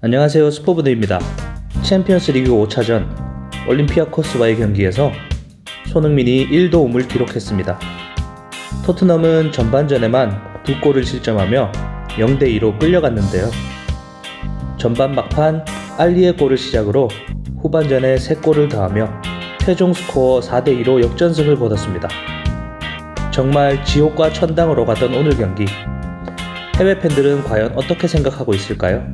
안녕하세요 스포브드입니다. 챔피언스 리그 5차전 올림피아코스와의 경기에서 손흥민이 1도움을 기록했습니다. 토트넘은 전반전에만 두 골을 실점하며 0대2로 끌려갔는데요. 전반 막판 알리의 골을 시작으로 후반전에 3골을 더하며 최종 스코어 4대2로 역전승을 거뒀습니다. 정말 지옥과 천당으로 가던 오늘 경기 해외 팬들은 과연 어떻게 생각하고 있을까요?